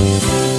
you